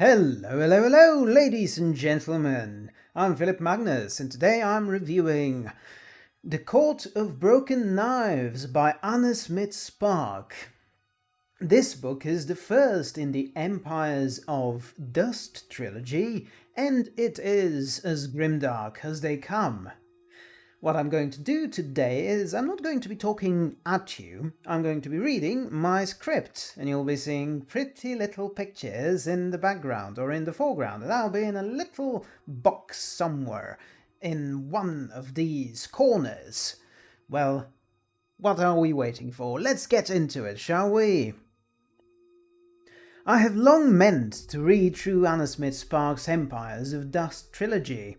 Hello, hello, hello, ladies and gentlemen. I'm Philip Magnus, and today I'm reviewing The Court of Broken Knives by Anna Smith Spark. This book is the first in the Empires of Dust trilogy, and it is as grimdark as they come. What I'm going to do today is I'm not going to be talking at you, I'm going to be reading my script and you'll be seeing pretty little pictures in the background or in the foreground and I'll be in a little box somewhere in one of these corners. Well, what are we waiting for? Let's get into it, shall we? I have long meant to read through Anna Smith Sparks' Empires of Dust trilogy.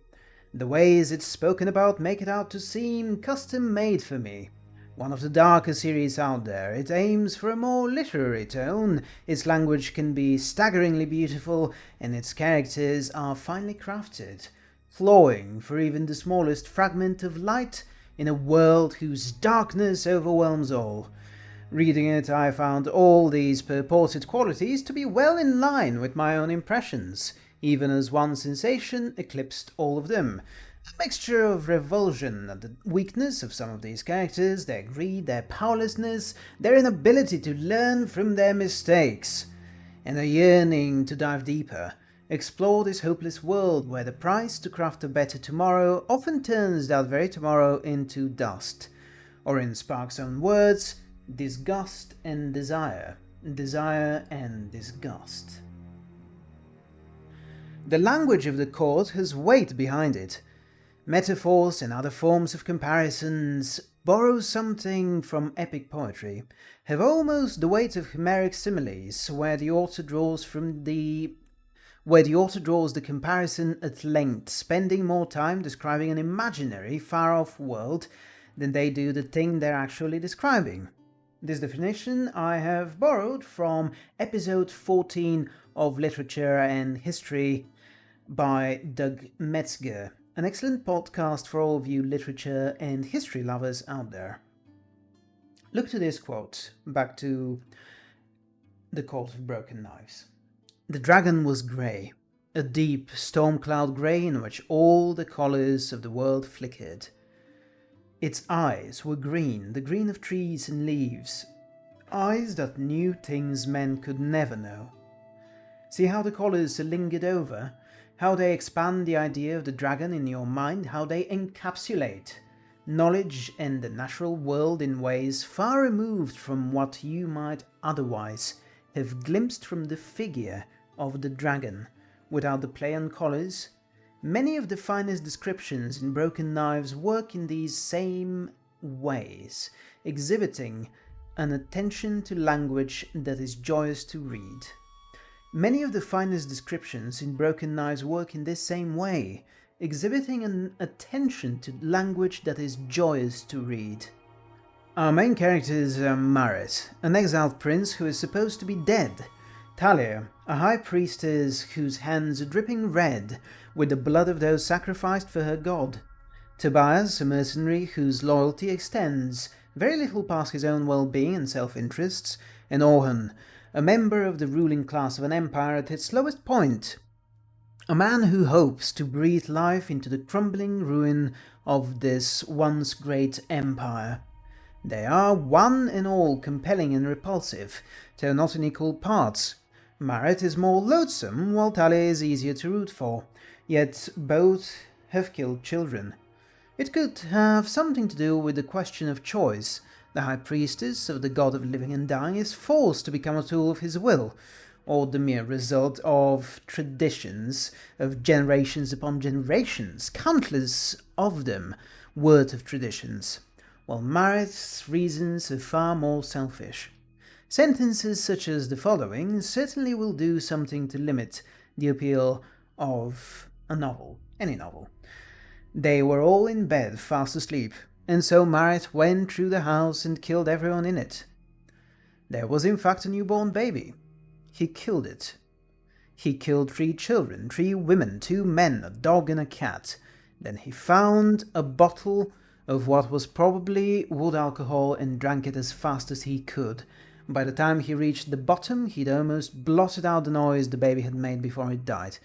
The ways it's spoken about make it out to seem custom-made for me. One of the darker series out there, it aims for a more literary tone, its language can be staggeringly beautiful, and its characters are finely crafted, clawing for even the smallest fragment of light in a world whose darkness overwhelms all. Reading it, I found all these purported qualities to be well in line with my own impressions, even as one sensation eclipsed all of them. A mixture of revulsion at the weakness of some of these characters, their greed, their powerlessness, their inability to learn from their mistakes, and a yearning to dive deeper, explore this hopeless world where the price to craft a better tomorrow often turns that very tomorrow into dust, or in Spark's own words, disgust and desire, desire and disgust. The language of the court has weight behind it. Metaphors and other forms of comparisons borrow something from epic poetry, have almost the weight of Homeric similes, where the author draws from the where the author draws the comparison at length, spending more time describing an imaginary, far-off world than they do the thing they're actually describing. This definition I have borrowed from episode 14 of Literature and History by Doug Metzger, an excellent podcast for all of you literature and history lovers out there. Look to this quote, back to The Court of Broken Knives. The dragon was grey, a deep storm cloud grey in which all the colours of the world flickered. Its eyes were green, the green of trees and leaves, eyes that knew things men could never know. See how the colours lingered over, how they expand the idea of the dragon in your mind, how they encapsulate knowledge and the natural world in ways far removed from what you might otherwise have glimpsed from the figure of the dragon, without the play on colours. Many of the finest descriptions in Broken Knives work in these same ways, exhibiting an attention to language that is joyous to read. Many of the finest descriptions in Broken Knives work in this same way, exhibiting an attention to language that is joyous to read. Our main characters are Marith, an exiled prince who is supposed to be dead, Thalia, a high priestess whose hands are dripping red with the blood of those sacrificed for her god, Tobias, a mercenary whose loyalty extends very little past his own well-being and self-interests, and Orhan, a member of the ruling class of an empire at its lowest point. A man who hopes to breathe life into the crumbling ruin of this once great empire. They are one and all compelling and repulsive, though not in equal parts. Marith is more loathsome, while Thalia is easier to root for, yet both have killed children. It could have something to do with the question of choice, the High Priestess of the God of Living and Dying is forced to become a tool of his will, or the mere result of traditions of generations upon generations, countless of them, worth of traditions, while Marith's reasons are far more selfish. Sentences such as the following certainly will do something to limit the appeal of a novel, any novel. They were all in bed, fast asleep, and so Marith went through the house and killed everyone in it. There was in fact a newborn baby. He killed it. He killed three children, three women, two men, a dog and a cat. Then he found a bottle of what was probably wood alcohol and drank it as fast as he could, By the time he reached the bottom, he'd almost blotted out the noise the baby had made before it died.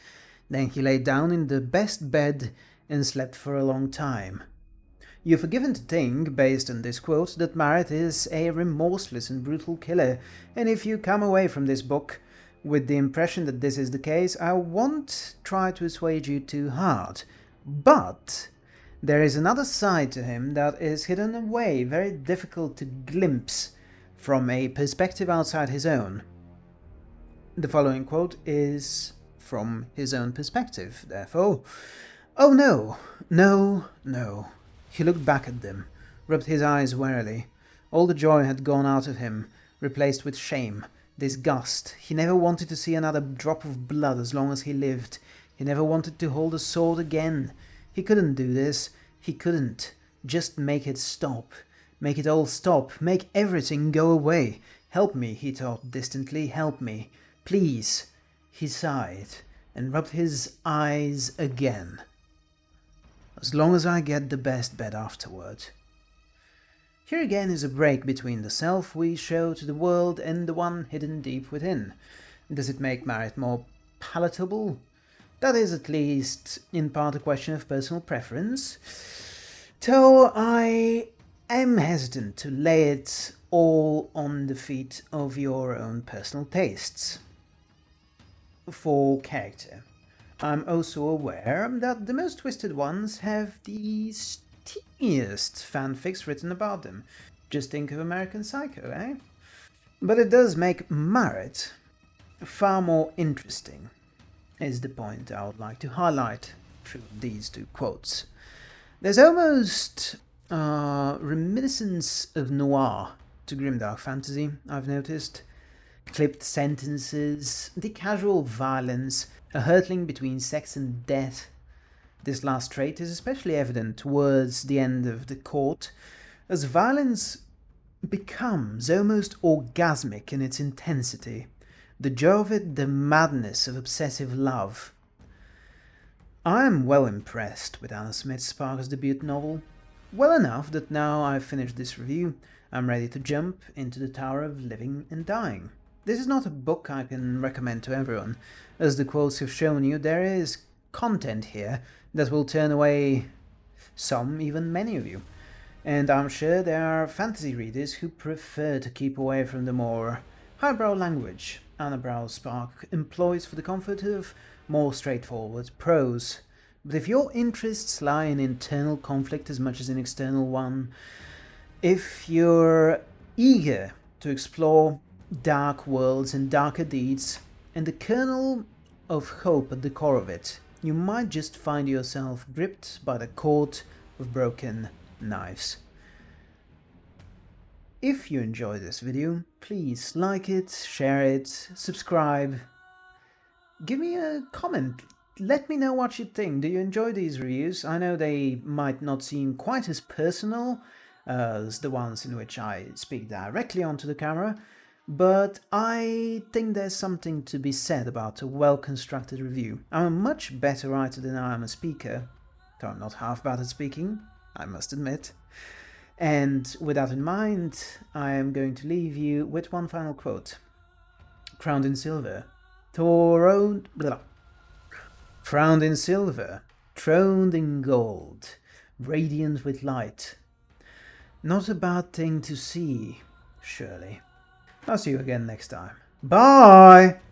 Then he lay down in the best bed and slept for a long time. You're forgiven to think, based on this quote, that Marith is a remorseless and brutal killer, and if you come away from this book with the impression that this is the case, I won't try to assuage you too hard. But there is another side to him that is hidden away, very difficult to glimpse from a perspective outside his own. The following quote is from his own perspective, therefore. Oh no, no, no. He looked back at them, rubbed his eyes wearily. All the joy had gone out of him, replaced with shame, disgust. He never wanted to see another drop of blood as long as he lived. He never wanted to hold a sword again. He couldn't do this. He couldn't. Just make it stop. Make it all stop. Make everything go away. Help me, he thought distantly. Help me. Please. He sighed and rubbed his eyes again as long as I get the best bed afterward. Here again is a break between the self we show to the world and the one hidden deep within. Does it make Marith more palatable? That is at least in part a question of personal preference, though I am hesitant to lay it all on the feet of your own personal tastes. For character. I'm also aware that the most twisted ones have the steamiest fanfics written about them. Just think of American Psycho, eh? But it does make Marith far more interesting, is the point I would like to highlight through these two quotes. There's almost a reminiscence of noir to grimdark fantasy, I've noticed. Clipped sentences, the casual violence, a hurtling between sex and death. This last trait is especially evident towards the end of the court, as violence becomes almost orgasmic in its intensity, the joy of it the madness of obsessive love. I am well impressed with Anna Smith Spark's debut novel, well enough that now I've finished this review, I'm ready to jump into the Tower of Living and Dying. This is not a book I can recommend to everyone. As the quotes have shown you, there is content here that will turn away some, even many of you. And I'm sure there are fantasy readers who prefer to keep away from the more highbrow language Anna Brow Spark employs for the comfort of more straightforward prose. But if your interests lie in internal conflict as much as in external one, if you're eager to explore dark worlds and darker deeds, and the kernel of hope at the core of it, you might just find yourself gripped by the Court of Broken Knives. If you enjoyed this video, please like it, share it, subscribe, give me a comment, let me know what you think. Do you enjoy these reviews? I know they might not seem quite as personal as the ones in which I speak directly onto the camera, but I think there's something to be said about a well-constructed review. I'm a much better writer than I am a speaker, though I'm not half bad at speaking, I must admit. And with that in mind, I am going to leave you with one final quote. Crowned in silver, throned, blah, crowned in silver, throned in gold, radiant with light. Not a bad thing to see, surely. I'll see you again next time. Bye!